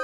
ん?